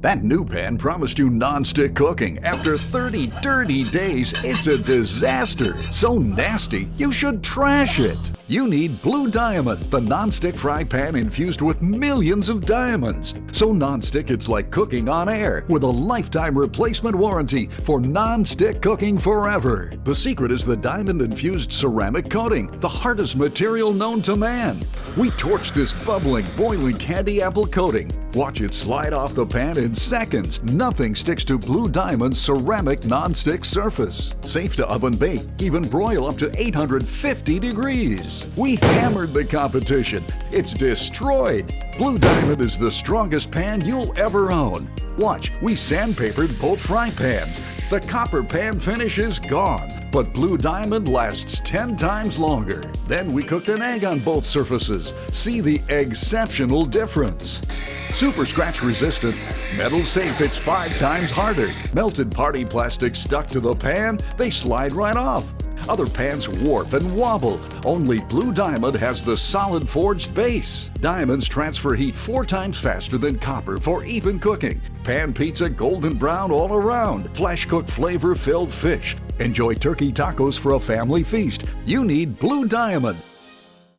That new pan promised you non-stick cooking. After 30 dirty days, it's a disaster. So nasty, you should trash it. You need Blue Diamond, the non-stick fry pan infused with millions of diamonds. So non-stick it's like cooking on air with a lifetime replacement warranty for non-stick cooking forever. The secret is the diamond-infused ceramic coating, the hardest material known to man. We torch this bubbling, boiling candy apple coating. Watch it slide off the pan in seconds. Nothing sticks to Blue Diamond's ceramic non-stick surface. Safe to oven bake, even broil up to 850 degrees. We hammered the competition. It's destroyed. Blue Diamond is the strongest pan you'll ever own. Watch, we sandpapered both fry pans. The copper pan finish is gone, but Blue Diamond lasts 10 times longer. Then we cooked an egg on both surfaces. See the exceptional difference. Super scratch resistant, metal safe it's five times harder. Melted party plastic stuck to the pan, they slide right off. Other pans warp and wobble. Only Blue Diamond has the solid forged base. Diamonds transfer heat four times faster than copper for even cooking. Pan pizza golden brown all around. Flash cooked flavor filled fish. Enjoy turkey tacos for a family feast. You need Blue Diamond.